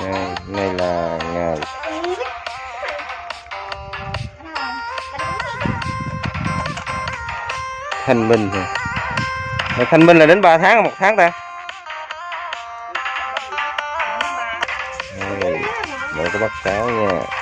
đây, này là ngày thanh minh thôi thanh minh là đến 3 tháng một tháng ta. Đây, mỗi có bắt cáo nha.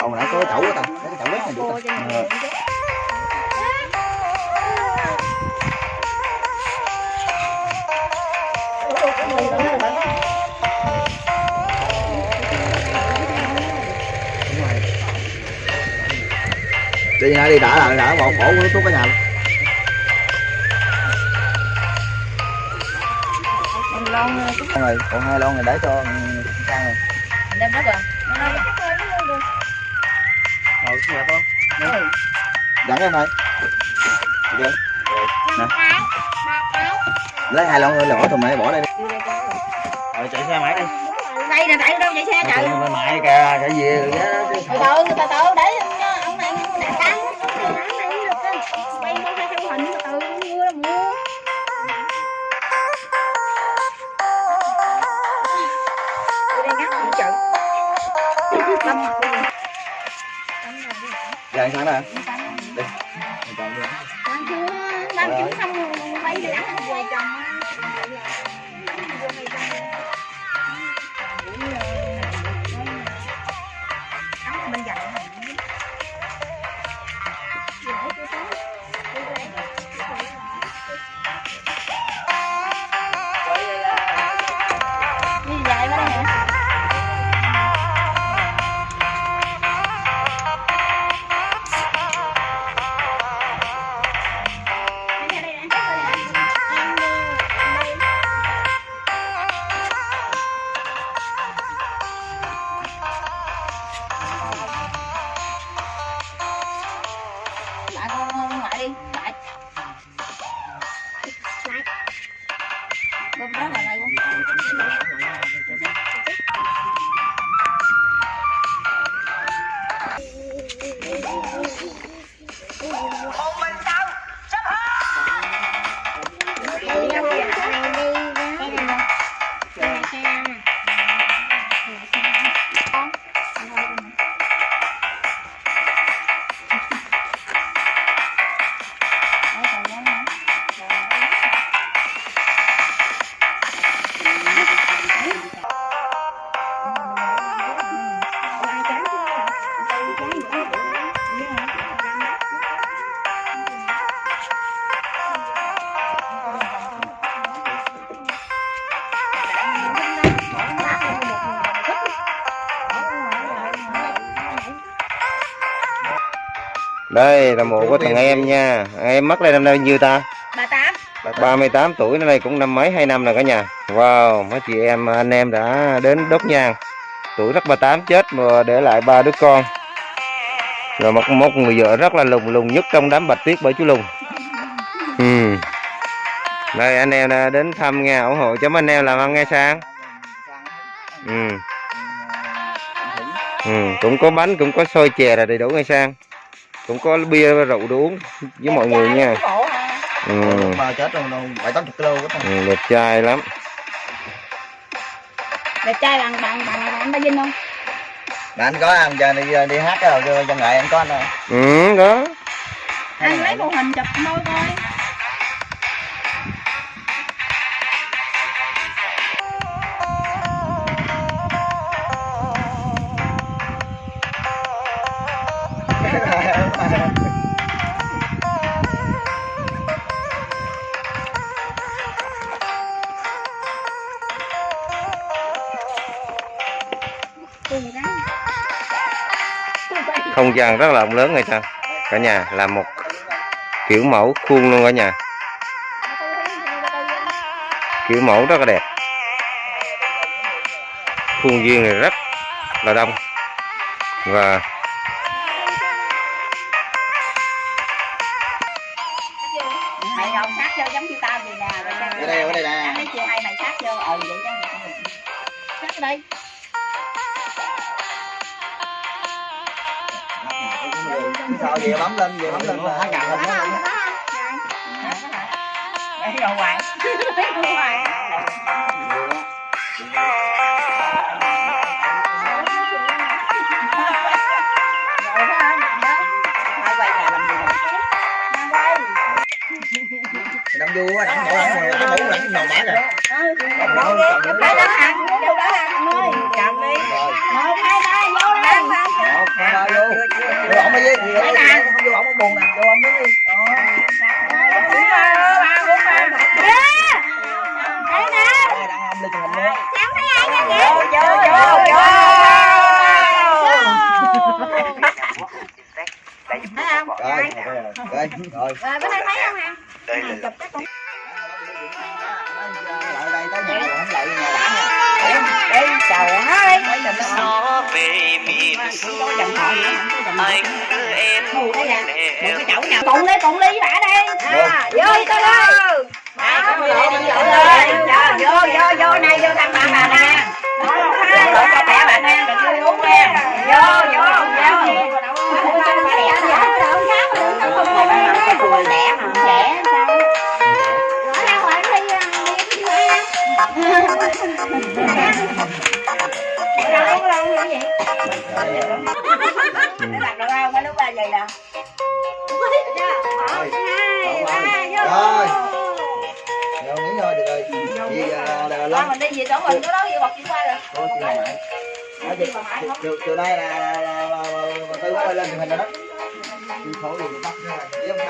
Ông nãy có cái chậu của ta cái chậu đất này được ta. Đi. Nãy đi đã là đã bỏ bỏ của thuốc cả nhà luôn. Lon rồi, còn hai lon này để cho sang rồi. đem đất rồi Ngồi xuống đẹp không? Dẫn em thôi. Được. Nè. Lấy hai lon rồi bỏ thùng này bỏ đây đi. Rồi chạy xe máy đi. đây nè tại đâu chạy xe chạy mại kìa, chạy về rồi đó. từ từ từ từ để chợ lâm mặt luôn Giờ anh sáng nè. Đi. Mình chọn đi. Đang chưa đang chín xong quay để ăn về chồng bên dặn đây là mộ của thằng em nha. Em mất đây năm nay nhiêu ta? Bà tám. 38 tuổi năm nay cũng năm mấy hai năm rồi cả nhà. Wow mấy chị em anh em đã đến đốt nhang. Tuổi rất 38 chết mà để lại ba đứa con. Rồi một, một người vợ rất là lùng lùng nhất trong đám bạch tuyết bởi chú lùng. Ừ. đây anh em đã đến thăm nghe ủng hộ cho mấy anh em làm ăn nghe sang ừ. Ừ. cũng có bánh cũng có xôi chè là đầy đủ nghe sang cũng có bia rượu đồ uống với mọi người nha ừ. Mà chết rồi, bảy tám ta. Ừ, đẹp trai lắm đẹp trai bằng bằng bằng bằng anh ba vinh không Mà anh có anh giờ đi đi hát cái đầu cho cho nghệ anh có anh rồi. ừ đó anh lấy bộ hình chụp môi coi không gian rất là rộng lớn người sao? Cả nhà, là một kiểu mẫu khuôn luôn cả nhà. Kiểu mẫu rất là đẹp. Khuôn viên này rất là đông. Và sao về bấm lên về bấm lên. Là. Đây rồi. hoài hoài rồi đó đó hai quay nhà làm gì nè đang quay đâm vô á đâm cái mũ là cái nồi bả rồi chụp lại đó hàng hàng ơi chậm đi một hai ba vô lên một hai ba vô vô ổng đi vô không vô ổng buồn nè vô ổng đứng đi đây đang ôm lên chừng hình luôn rồi rồi rồi rồi đây thấy không trời ơi gió về miền xuôi anh đưa em đây Một cái chậu nào Cùng đi cùng đi với bà đi à, Vô đi ơi Vô vô vô này vô thăm bà bà nè chỗ mình, chỗ đó về bọc chuyển qua rồi. Cô chị lại. Nói chị chiều chiều nay là là tư lên truyền hình rồi đó.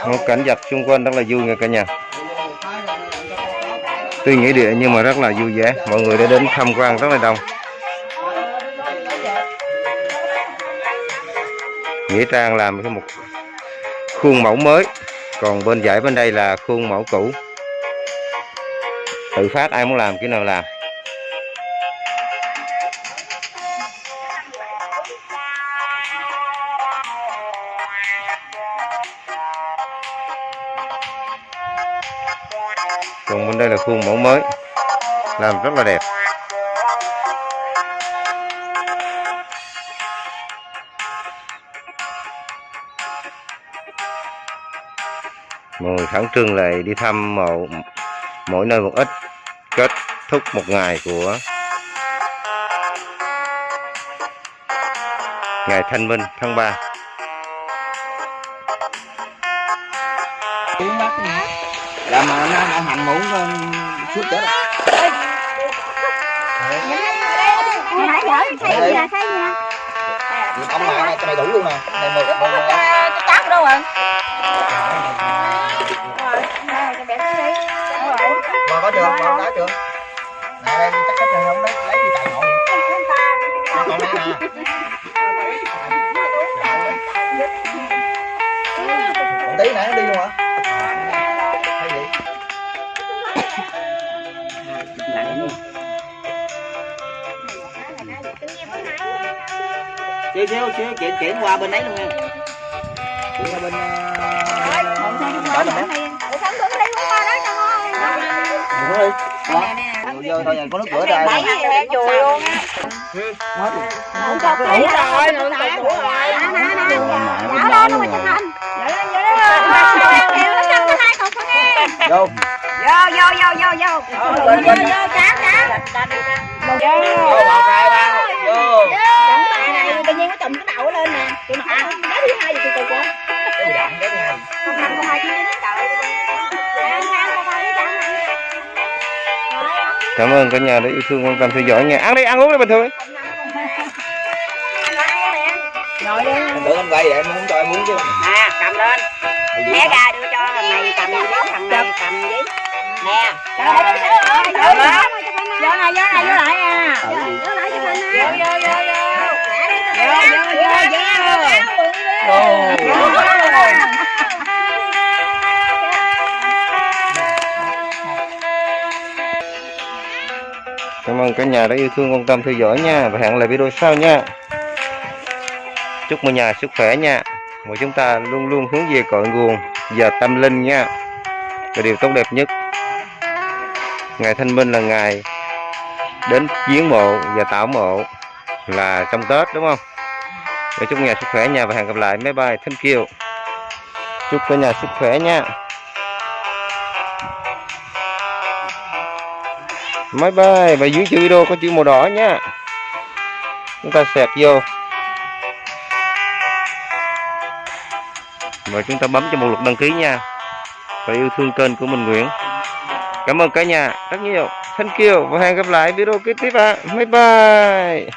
Một cảnh vật xung quanh rất là vui nha cả nhà. Tuy nghĩa địa nhưng mà rất là vui vẻ. Mọi người đã đến tham quan rất là đông. Nghĩa trang làm cái một khuôn mẫu mới. Còn bên dãy bên đây là khuôn mẫu cũ. Tự phát ai muốn làm cái nào làm khuôn mẫu mới. Làm rất là đẹp. Mọi người khẩn trương lại đi thăm mộ mỗi nơi một ít, kết thúc một ngày của ngày thanh minh tháng 3 là mà nó nó hành muỗng suốt chết rồi nãy giờ thấy gì nè thấy gì nè ông này cho mày đủ luôn nè. Này một một cái cát đâu rồi xíu xíu xíu chuyển chuyển qua bên đấy luôn nha. Chuyển qua bên đó là mét Ủa sao tôi đi qua đó cho ngon Đừng đi đó vô thôi có nước rửa ra. Bảy hẹ chùi luôn á. Hết luôn Không cho cái rồi, nữa rồi. Dạ lên nó mà chụp hình Dạ dạ vô Vô, vô, vô, vô, vô Vô, vô, vô, Vô vô hai ba vô cảm ơn cả nhà đã yêu thương quan tâm theo dõi. Nha ăn đi ăn uống đi bình thường. Anh tưởng anh quay vậy em không cho em muốn chứ. Nè, cầm lên. Bé ra đưa cho thằng này cầm giấy, thằng này cầm giấy Nè. Ơi Vô này, vô này, vô lại à Vô lại cho mình Vô, vô, vô, vô Vô, vô, vô, vô ơn cả nhà đã yêu thương quan tâm theo dõi nha và hẹn lại video sau nha. Chúc mọi nhà sức khỏe nha. mọi chúng ta luôn luôn hướng về cội nguồn và tâm linh nha. Là điều tốt đẹp nhất. Ngày Thanh Minh là ngày đến viếng mộ và tảo mộ là trong Tết, đúng không? Để chúc nhà sức khỏe nha và hẹn gặp lại. máy bay Thank you. Chúc cả nhà sức khỏe nha. Máy bay Và dưới chữ video có chữ màu đỏ nhá Chúng ta xẹt vô. Và chúng ta bấm cho một lượt đăng ký nha. Và yêu thương kênh của mình Nguyễn. Cảm ơn cả nhà rất nhiều. Thank you. Và hẹn gặp lại video kế tiếp ạ. Bye bye.